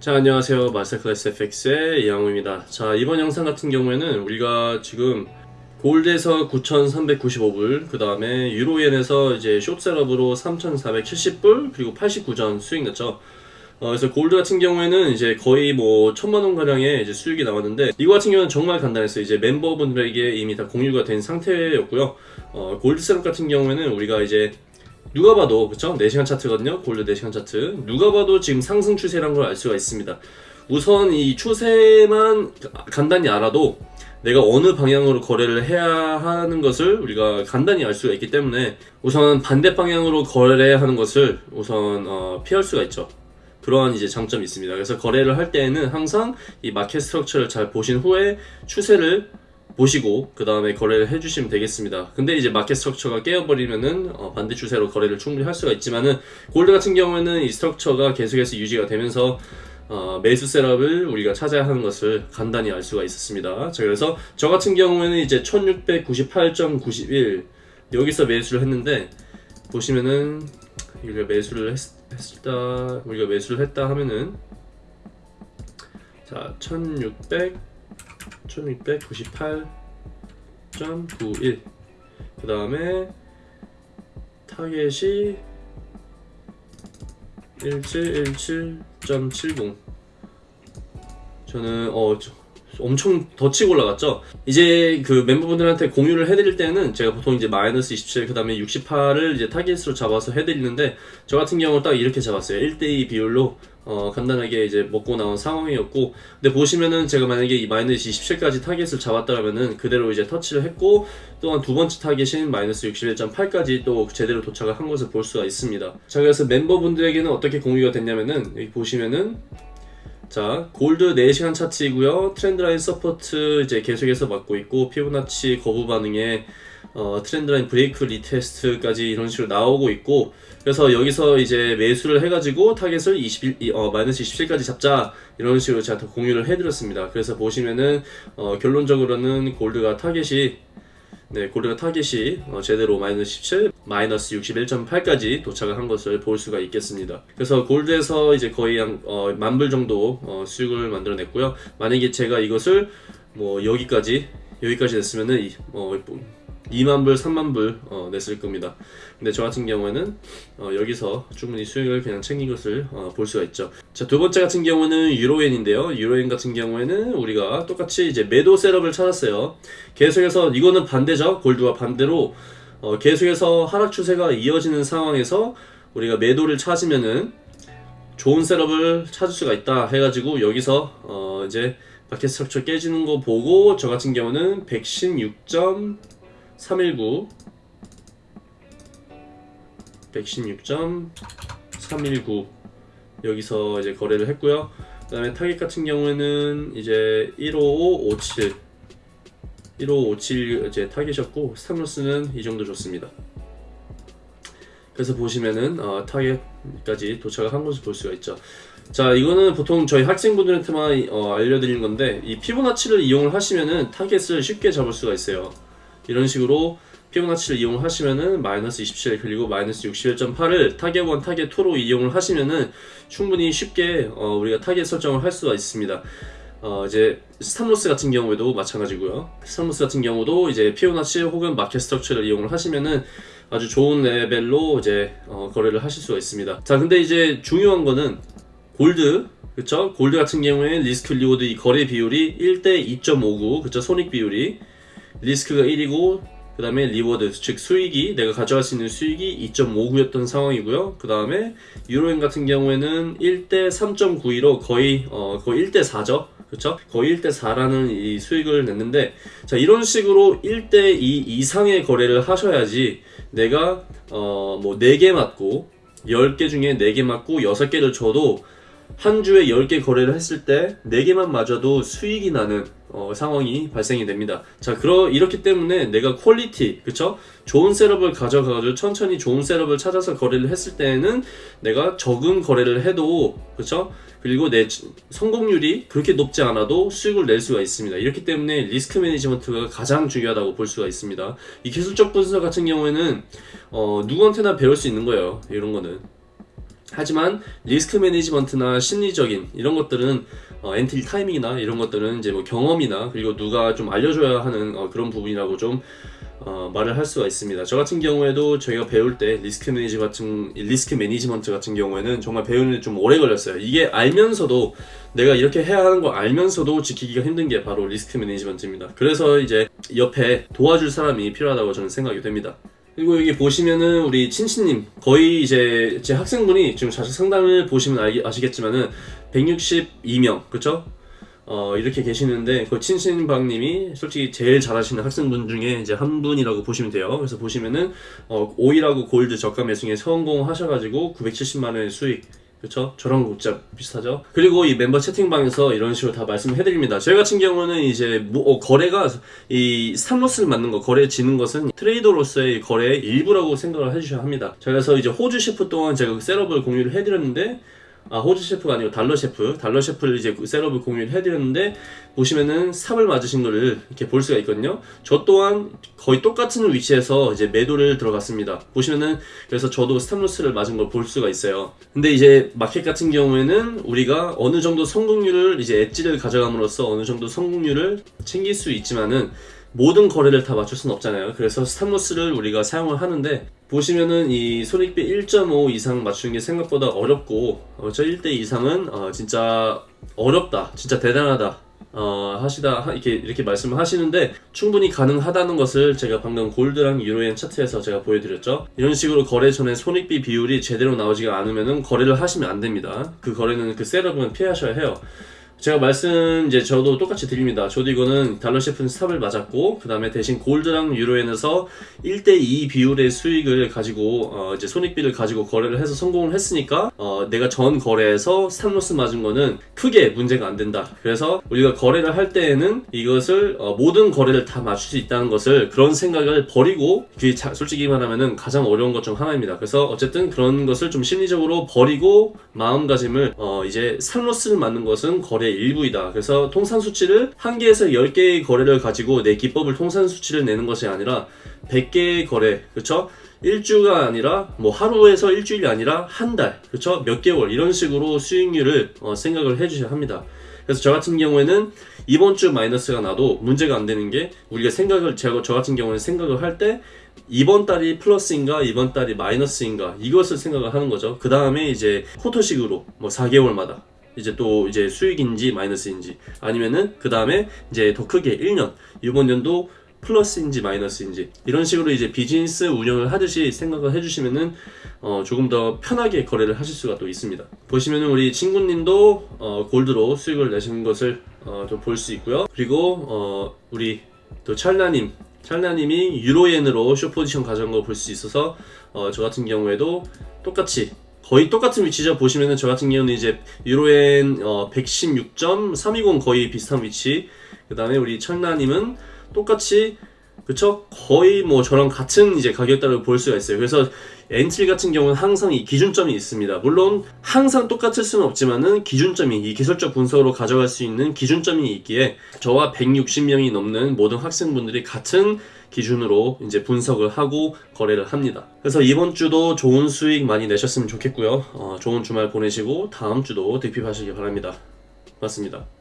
자 안녕하세요. 마스터클래스 FX의 이양호입니다. 자 이번 영상 같은 경우에는 우리가 지금 골드에서 9,395불 그 다음에 유로엔에서 이제 숏셋업으로 3,470불 그리고 89전 수익 났죠. 어, 그래서 골드 같은 경우에는 이제 거의 뭐 천만원 가량의 이제 수익이 나왔는데 이거 같은 경우는 정말 간단했어요. 이제 멤버분들에게 이미 다 공유가 된 상태였고요. 어, 골드 셋업 같은 경우에는 우리가 이제 누가 봐도 그쵸? 4시간 차트거든요? 골드 4시간 차트. 누가 봐도 지금 상승 추세란 걸 알 수가 있습니다. 우선 이 추세만 간단히 알아도 내가 어느 방향으로 거래를 해야 하는 것을 우리가 간단히 알 수가 있기 때문에 우선 반대 방향으로 거래하는 것을 우선 어, 피할 수가 있죠. 그러한 이제 장점이 있습니다. 그래서 거래를 할 때에는 항상 이 market structure를 잘 보신 후에 추세를 보시고 그 다음에 거래를 해주시면 되겠습니다. 근데 이제 market structure가 깨어버리면은 어, 반대 추세로 거래를 충분히 할 수가 있지만은 골드 같은 경우에는 이 스트럭처가 계속해서 유지가 되면서 어, 매수 셋업을 우리가 찾아야 하는 것을 간단히 알 수가 있었습니다. 자 그래서 저 같은 경우에는 이제 1698.91 여기서 매수를 했는데 보시면은 우리가 매수를 했, 했다 우리가 매수를 했다 하면은 자 1600 1698.91 그 다음에 타겟이 1717.70 저는 어 엄청 더 치고 올라갔죠? 이제 그 멤버분들한테 공유를 해드릴 때는 제가 보통 이제 마이너스 27 그 다음에 68을 이제 타겟으로 잡아서 해드리는데 저 같은 경우는 딱 이렇게 잡았어요. 1대2 비율로 어 간단하게 이제 먹고 나온 상황이었고 근데 보시면은 제가 만약에 이 마이너스 27까지 타겟을 잡았다면은 그대로 이제 터치를 했고 또한 두 번째 타겟인 마이너스 61.8까지 또 제대로 도착을 한 것을 볼 수가 있습니다. 자 그래서 멤버분들에게는 어떻게 공유가 됐냐면은 여기 보시면은 자 골드 4시간 차트이고요. trendline support 이제 계속해서 맞고 있고 피보나치 거부 반응에 어, trendline break retest까지 이런 식으로 나오고 있고 그래서 여기서 이제 매수를 해가지고 타겟을 21, 어, 마이너스 27까지 잡자 이런 식으로 제가 더 공유를 해드렸습니다. 그래서 보시면은 어, 결론적으로는 골드가 타겟이 네, 골드가 타겟이 어, 제대로 마이너스 17, 마이너스 61.8까지 도착을 한 것을 볼 수가 있겠습니다. 그래서 골드에서 이제 거의 한 어, 만불 정도 어, 수익을 만들어냈고요. 만약에 제가 이것을 뭐 여기까지 여기까지 냈으면은 이, 어, 2만불, 3만불 어, 냈을 겁니다. 근데 저 같은 경우에는 어, 여기서 충분히 수익을 그냥 챙긴 것을 어, 볼 수가 있죠. 자, 두 번째 같은 경우는 유로엔인데요. 유로엔 같은 경우에는 우리가 똑같이 이제 매도 setup을 찾았어요. 계속해서 이거는 반대죠. 골드와 반대로 어, 계속해서 하락 추세가 이어지는 상황에서 우리가 매도를 찾으면은 좋은 셋업을 찾을 수가 있다 해가지고 여기서 어, 이제 마켓 스트럭처 깨지는 거 보고 저 같은 경우는 116 점. 319 116.319 여기서 이제 거래를 했고요. 그 다음에 타겟 같은 경우에는 이제 15557 1557 이제 타겟이었고 stop loss는 이 정도 줬습니다. 그래서 보시면은 어, 타겟까지 도착을 한 것을 볼 수가 있죠. 자 이거는 보통 저희 학생분들한테만 어, 알려드리는 건데 이 피보나치를 이용을 하시면은 타겟을 쉽게 잡을 수가 있어요 이런 식으로 피보나치를 이용하시면은 마이너스 27 그리고 마이너스 61.8을 타겟 1, 타겟 2로 이용을 하시면은 충분히 쉽게 어, 우리가 타겟 설정을 할 수가 있습니다. 어, 이제 stop loss 같은 경우에도 마찬가지고요. stop loss 같은 경우도 이제 피보나치 혹은 market structure를 이용을 하시면은 아주 좋은 레벨로 이제 어, 거래를 하실 수가 있습니다. 자, 근데 이제 중요한 거는 골드 그쵸? 골드 같은 경우에 risk reward 이 거래 비율이 1대 2.59 그쵸? 손익 비율이 리스크가 1이고 그 다음에 reward 즉 수익이 내가 가져갈 수 있는 수익이 2.59였던 상황이고요 그 다음에 유로엔 같은 경우에는 1대 3.92로 거의 어 거의 1대 4죠 그렇죠? 거의 1대 4라는 이 수익을 냈는데 자 이런 식으로 1대 2 이상의 거래를 하셔야지 내가 어뭐 4개 맞고 10개 중에 4개 맞고 6개를 져도 한 주에 10개 거래를 했을 때 4개만 맞아도 수익이 나는 어, 상황이 발생이 됩니다. 자, 그러 이렇기 때문에 내가 퀄리티, 그쵸? 좋은 setup을 가져가지고 천천히 좋은 setup을 찾아서 거래를 했을 때에는 내가 적은 거래를 해도, 그쵸? 그리고 내 성공률이 그렇게 높지 않아도 수익을 낼 수가 있습니다. 이렇기 때문에 risk management가 가장 중요하다고 볼 수가 있습니다. 이 기술적 분석 같은 경우에는 어, 누구한테나 배울 수 있는 거예요. 이런 거는. 하지만 risk management나 심리적인 이런 것들은 어, entry timing이나 이런 것들은 이제 뭐 경험이나 그리고 누가 좀 알려줘야 하는 어, 그런 부분이라고 좀 어, 말을 할 수가 있습니다. 저 같은 경우에도 저희가 배울 때 risk manage 같은 risk management 같은 경우에는 정말 배우는데 좀 오래 걸렸어요. 이게 알면서도 내가 이렇게 해야 하는 거 알면서도 지키기가 힘든 게 바로 risk management입니다. 그래서 이제 옆에 도와줄 사람이 필요하다고 저는 생각이 됩니다. 그리고 여기 보시면은 우리 친친님 거의 이제 제 학생분이 지금 좌측 상단을 보시면 알기, 아시겠지만은 162명 그쵸? 어 이렇게 계시는데 그 친친방님이 솔직히 제일 잘하시는 학생분 중에 이제 한 분이라고 보시면 돼요. 그래서 보시면은 어 오일하고 골드 저가 매수에 성공하셔가지고 970만 원의 수익 그렇죠? 저랑 진짜 비슷하죠. 그리고 이 멤버 채팅방에서 이런 식으로 다 말씀해 드립니다. 저희 같은 경우는 이제 뭐, 어, 거래가 이 stop loss를 맞는 거, 거래 지는 것은 트레이더로서의 거래의 일부라고 생각을 해주셔야 합니다. 자, 그래서 이제 호주 셰프 동안 제가 그 setup을 공유를 해드렸는데 아 호주 셰프가 아니고 달러 셰프. 달러 셰프를 이제 그 setup을 공유를 해드렸는데 보시면은 stop을 맞으신 거를 이렇게 볼 수가 있거든요. 저 또한 거의 똑같은 위치에서 이제 매도를 들어갔습니다. 보시면은 그래서 저도 stop loss를 맞은 걸 볼 수가 있어요. 근데 이제 마켓 같은 경우에는 우리가 어느 정도 성공률을 이제 엣지를 가져감으로써 어느 정도 성공률을 챙길 수 있지만은 모든 거래를 다 맞출 수는 없잖아요. 그래서 stop loss를 우리가 사용을 하는데 보시면은 이 손익비 1.5 이상 맞추는 게 생각보다 어렵고 어, 저 1대 이상은 어, 진짜 어렵다. 진짜 대단하다. 어, 하시다 하- 이렇게 이렇게 말씀을 하시는데 충분히 가능하다는 것을 제가 방금 골드랑 유로엔 차트에서 제가 보여드렸죠. 이런 식으로 거래 전에 손익비 비율이 제대로 나오지가 않으면은 거래를 하시면 안 됩니다. 그 거래는 그 setup은 피하셔야 해요. 제가 말씀 이제 저도 똑같이 드립니다. 저도 이거는 달러 셰프는 stop을 맞았고 그 다음에 대신 골드랑 유로엔에서 1대2 비율의 수익을 가지고 어 이제 손익비를 가지고 거래를 해서 성공을 했으니까 어 내가 전 거래에서 stop loss 맞은 거는 크게 문제가 안 된다. 그래서 우리가 거래를 할 때에는 이것을 어 모든 거래를 다 맞출 수 있다는 것을 그런 생각을 버리고 그게 자- 솔직히 말하면은 가장 어려운 것 중 하나입니다. 그래서 어쨌든 그런 것을 좀 심리적으로 버리고 마음가짐을 어 이제 스탑로스를 맞는 것은 거래 의 일부이다. 그래서 통산 수치를 한 개에서 10개의 거래를 가지고 내 기법을 통산 수치를 내는 것이 아니라 100개의 거래, 그렇죠? 일주가 아니라 뭐 하루에서 일주일이 아니라 한 달, 그렇죠? 몇 개월 이런 식으로 수익률을 어, 생각을 해주셔야 합니다. 그래서 저 같은 경우에는 이번 주 마이너스가 나도 문제가 안 되는 게 우리가 생각을 제가 저 같은 경우는 생각을 할 때 이번 달이 플러스인가 이번 달이 마이너스인가 이것을 생각을 하는 거죠. 그 다음에 이제 쿼터식으로 뭐 4개월마다 이제 또 이제 수익인지 마이너스인지 아니면은 그 다음에 이제 더 크게 1년 이번 연도 플러스인지 마이너스인지 이런 식으로 이제 비즈니스 운영을 하듯이 생각을 해주시면은 어 조금 더 편하게 거래를 하실 수가 또 있습니다. 보시면은 우리 친구님도 어 골드로 수익을 내신 것을 어 좀 볼 수 있고요. 그리고 어 우리 또 찰나님 찰나님이 유로엔으로 short position 가져온 걸 볼 수 있어서 어저 같은 경우에도 똑같이 거의 똑같은 위치죠. 보시면은 저 같은 경우는 이제 유로엔 어 116.320 거의 비슷한 위치. 그 다음에 우리 찰나님은 똑같이 그쵸? 거의 뭐 저랑 같은 이제 가격대를 볼 수가 있어요. 그래서 entry 같은 경우는 항상 이 기준점이 있습니다. 물론 항상 똑같을 수는 없지만은 기준점이 이 기술적 분석으로 가져갈 수 있는 기준점이 있기에 저와 160명이 넘는 모든 학생분들이 같은 기준으로 이제 분석을 하고 거래를 합니다. 그래서 이번 주도 좋은 수익 많이 내셨으면 좋겠고요. 어, 좋은 주말 보내시고 다음 주도 득핍하시기 바랍니다. 맞습니다.